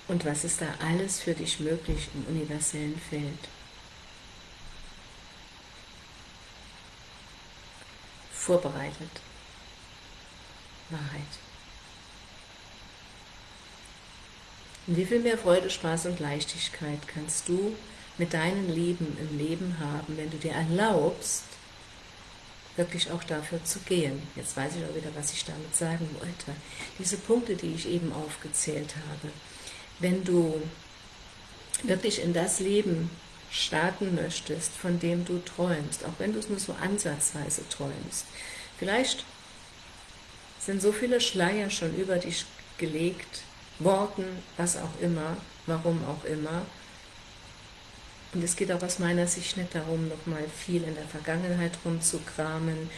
Und was ist da alles für dich möglich im universellen Feld? Vorbereitet. Wahrheit. Und wie viel mehr Freude, Spaß und Leichtigkeit kannst du mit deinen Lieben im Leben haben, wenn du dir erlaubst, wirklich auch dafür zu gehen. Jetzt weiß ich auch wieder, was ich damit sagen wollte. Diese Punkte, die ich eben aufgezählt habe, wenn du wirklich in das Leben starten möchtest, von dem du träumst, auch wenn du es nur so ansatzweise träumst. Vielleicht sind so viele Schleier schon über dich gelegt worden, was auch immer, warum auch immer, und es geht auch aus meiner Sicht nicht darum, nochmal viel in der Vergangenheit rumzukramen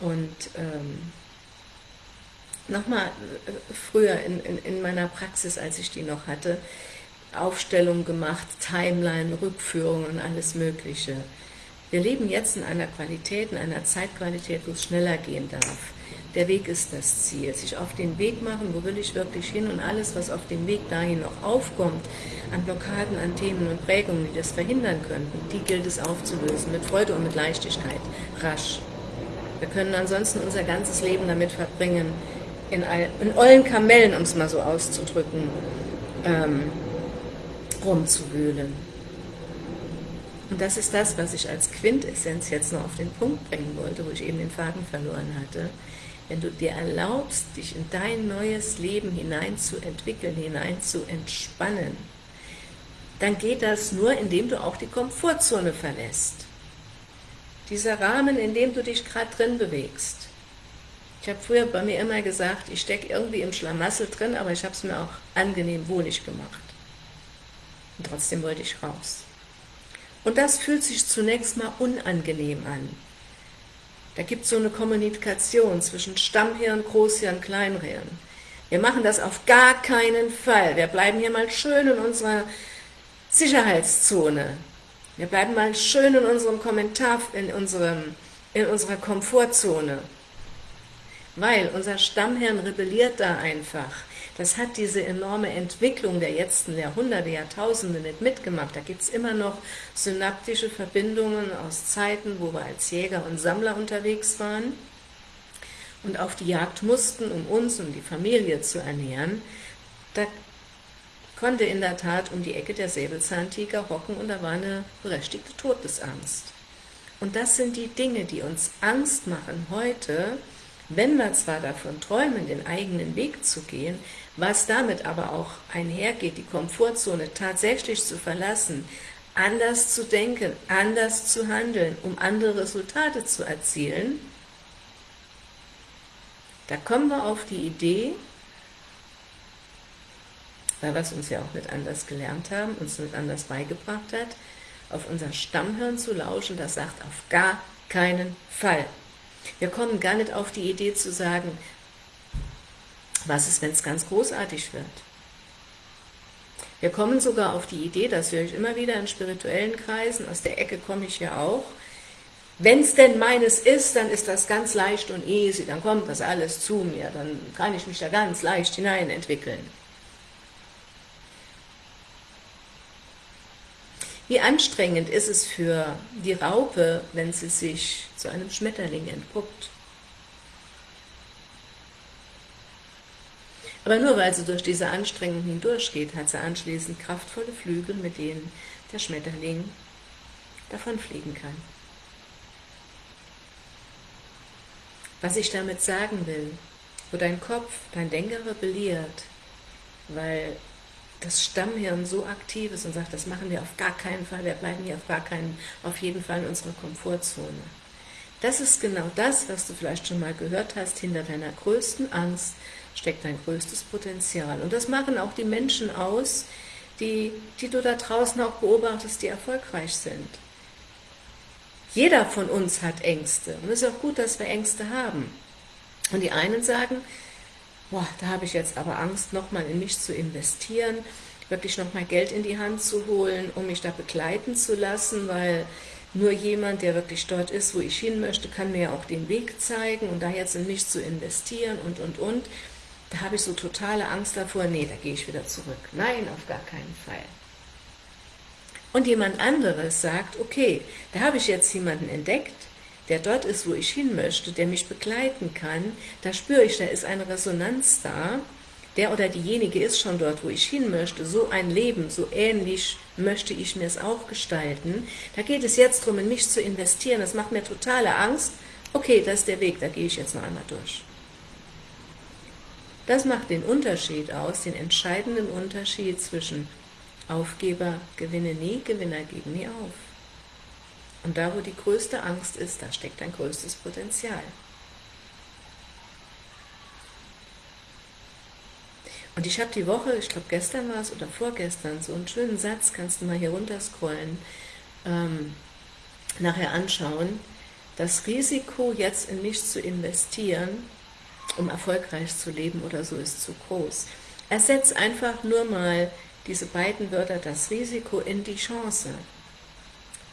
und ähm, nochmal äh, früher in, in, in meiner Praxis, als ich die noch hatte, Aufstellung gemacht, Timeline, Rückführung und alles Mögliche. Wir leben jetzt in einer Qualität, in einer Zeitqualität, wo es schneller gehen darf. Der Weg ist das Ziel. Sich auf den Weg machen, wo will ich wirklich hin und alles, was auf dem Weg dahin noch aufkommt, an Blockaden, an Themen und Prägungen, die das verhindern könnten, die gilt es aufzulösen, mit Freude und mit Leichtigkeit, rasch. Wir können ansonsten unser ganzes Leben damit verbringen, in, in ollen Kamellen, um es mal so auszudrücken, ähm, rumzuwühlen. Und das ist das, was ich als Quintessenz jetzt noch auf den Punkt bringen wollte, wo ich eben den Faden verloren hatte wenn du dir erlaubst, dich in dein neues Leben hineinzuentwickeln, hineinzuentspannen, dann geht das nur, indem du auch die Komfortzone verlässt. Dieser Rahmen, in dem du dich gerade drin bewegst. Ich habe früher bei mir immer gesagt, ich stecke irgendwie im Schlamassel drin, aber ich habe es mir auch angenehm wohlig gemacht. Und trotzdem wollte ich raus. Und das fühlt sich zunächst mal unangenehm an. Da gibt es so eine Kommunikation zwischen Stammhirn, Großhirn, Kleinhirn. Wir machen das auf gar keinen Fall. Wir bleiben hier mal schön in unserer Sicherheitszone. Wir bleiben mal schön in unserem Kommentar, in, unserem, in unserer Komfortzone. Weil unser Stammhirn rebelliert da einfach. Das hat diese enorme Entwicklung der letzten Jahrhunderte, Jahrtausende nicht mitgemacht. Da gibt es immer noch synaptische Verbindungen aus Zeiten, wo wir als Jäger und Sammler unterwegs waren und auf die Jagd mussten, um uns und die Familie zu ernähren. Da konnte in der Tat um die Ecke der Säbelzahntiger hocken und da war eine berechtigte Todesangst. Und das sind die Dinge, die uns Angst machen heute, wenn wir zwar davon träumen, den eigenen Weg zu gehen, was damit aber auch einhergeht, die Komfortzone tatsächlich zu verlassen, anders zu denken, anders zu handeln, um andere Resultate zu erzielen, da kommen wir auf die Idee, weil wir es uns ja auch nicht anders gelernt haben, uns nicht anders beigebracht hat, auf unser Stammhirn zu lauschen, das sagt auf gar keinen Fall. Wir kommen gar nicht auf die Idee zu sagen, was ist, wenn es ganz großartig wird? Wir kommen sogar auf die Idee, das höre ich immer wieder in spirituellen Kreisen, aus der Ecke komme ich ja auch, wenn es denn meines ist, dann ist das ganz leicht und easy, dann kommt das alles zu mir, dann kann ich mich da ganz leicht hinein Wie anstrengend ist es für die Raupe, wenn sie sich zu einem Schmetterling entpuppt? Aber nur weil sie durch diese Anstrengung hindurchgeht, hat sie anschließend kraftvolle Flügel, mit denen der Schmetterling davonfliegen kann. Was ich damit sagen will, wo dein Kopf, dein Denker rebelliert, weil das Stammhirn so aktiv ist und sagt, das machen wir auf gar keinen Fall, wir bleiben hier auf gar keinen, auf jeden Fall in unserer Komfortzone. Das ist genau das, was du vielleicht schon mal gehört hast, hinter deiner größten Angst steckt dein größtes Potenzial. Und das machen auch die Menschen aus, die, die du da draußen auch beobachtest, die erfolgreich sind. Jeder von uns hat Ängste und es ist auch gut, dass wir Ängste haben. Und die einen sagen, boah, da habe ich jetzt aber Angst, nochmal in mich zu investieren, wirklich nochmal Geld in die Hand zu holen, um mich da begleiten zu lassen, weil nur jemand, der wirklich dort ist, wo ich hin möchte, kann mir ja auch den Weg zeigen und da jetzt in mich zu investieren und, und, und. Da habe ich so totale Angst davor, nee, da gehe ich wieder zurück. Nein, auf gar keinen Fall. Und jemand anderes sagt, okay, da habe ich jetzt jemanden entdeckt, der dort ist, wo ich hin möchte, der mich begleiten kann, da spüre ich, da ist eine Resonanz da, der oder diejenige ist schon dort, wo ich hin möchte, so ein Leben, so ähnlich möchte ich mir es auch gestalten. Da geht es jetzt darum, in mich zu investieren, das macht mir totale Angst. Okay, das ist der Weg, da gehe ich jetzt noch einmal durch. Das macht den Unterschied aus, den entscheidenden Unterschied zwischen Aufgeber gewinne nie, Gewinner geben nie auf. Und da, wo die größte Angst ist, da steckt ein größtes Potenzial. Und ich habe die Woche, ich glaube gestern war es oder vorgestern, so einen schönen Satz, kannst du mal hier runterscrollen, ähm, nachher anschauen. Das Risiko, jetzt in mich zu investieren, um erfolgreich zu leben oder so, ist zu groß. Ersetz einfach nur mal diese beiden Wörter, das Risiko in die Chance.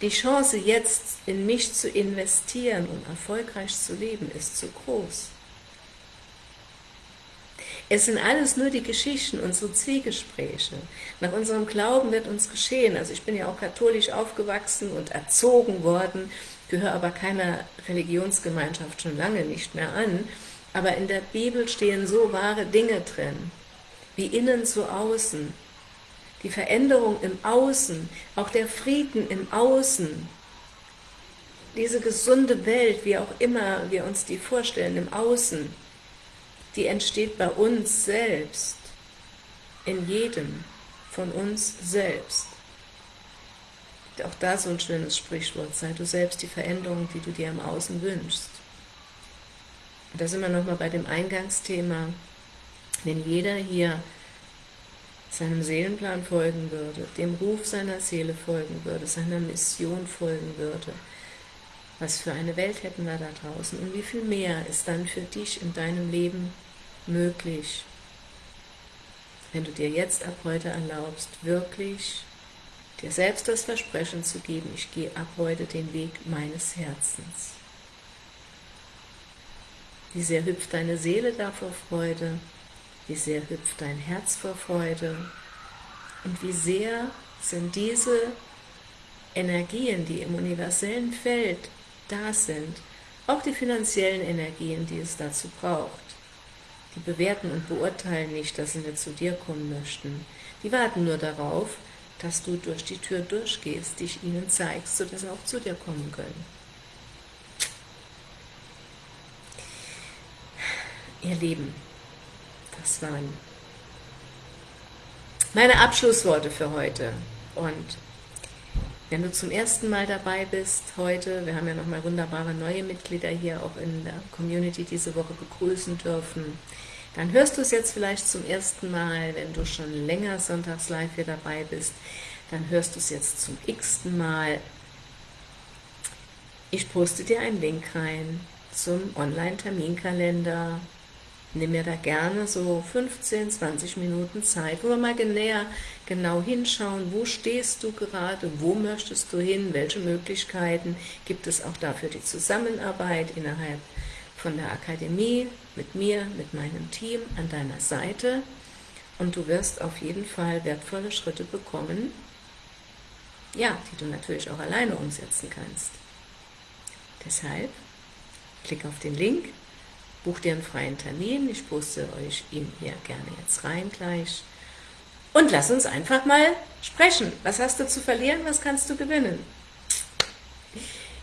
Die Chance, jetzt in mich zu investieren, um erfolgreich zu leben, ist zu groß. Es sind alles nur die Geschichten, unsere Zwiegespräche. Nach unserem Glauben wird uns geschehen. Also ich bin ja auch katholisch aufgewachsen und erzogen worden, gehöre aber keiner Religionsgemeinschaft schon lange nicht mehr an. Aber in der Bibel stehen so wahre Dinge drin, wie innen so außen die Veränderung im Außen, auch der Frieden im Außen, diese gesunde Welt, wie auch immer wir uns die vorstellen, im Außen, die entsteht bei uns selbst, in jedem von uns selbst. Auch da so ein schönes Sprichwort, sei du selbst die Veränderung, die du dir im Außen wünschst. Und da sind wir nochmal bei dem Eingangsthema, wenn jeder hier seinem Seelenplan folgen würde, dem Ruf seiner Seele folgen würde, seiner Mission folgen würde, was für eine Welt hätten wir da draußen? Und wie viel mehr ist dann für dich in deinem Leben möglich, wenn du dir jetzt ab heute erlaubst, wirklich dir selbst das Versprechen zu geben, ich gehe ab heute den Weg meines Herzens. Wie sehr hüpft deine Seele da vor Freude, wie sehr hüpft dein Herz vor Freude und wie sehr sind diese Energien, die im universellen Feld da sind, auch die finanziellen Energien, die es dazu braucht. Die bewerten und beurteilen nicht, dass sie nicht zu dir kommen möchten. Die warten nur darauf, dass du durch die Tür durchgehst, dich ihnen zeigst, sodass sie auch zu dir kommen können. Ihr Lieben, das waren meine Abschlussworte für heute. Und wenn du zum ersten Mal dabei bist heute, wir haben ja nochmal wunderbare neue Mitglieder hier auch in der Community diese Woche begrüßen dürfen, dann hörst du es jetzt vielleicht zum ersten Mal, wenn du schon länger sonntags live hier dabei bist, dann hörst du es jetzt zum x-ten Mal. Ich poste dir einen Link rein zum Online-Terminkalender, nimm mir da gerne so 15, 20 Minuten Zeit, wo wir mal näher genau hinschauen, wo stehst du gerade, wo möchtest du hin, welche Möglichkeiten gibt es auch dafür die Zusammenarbeit innerhalb von der Akademie, mit mir, mit meinem Team an deiner Seite? Und du wirst auf jeden Fall wertvolle Schritte bekommen, ja, die du natürlich auch alleine umsetzen kannst. Deshalb klick auf den Link Buch dir einen freien Termin, ich poste euch ihn hier gerne jetzt rein gleich. Und lass uns einfach mal sprechen. Was hast du zu verlieren, was kannst du gewinnen?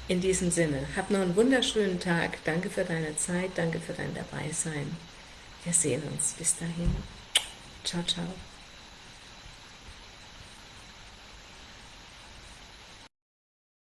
In diesem Sinne, hab noch einen wunderschönen Tag. Danke für deine Zeit, danke für dein Dabeisein. Wir sehen uns. Bis dahin. Ciao, ciao.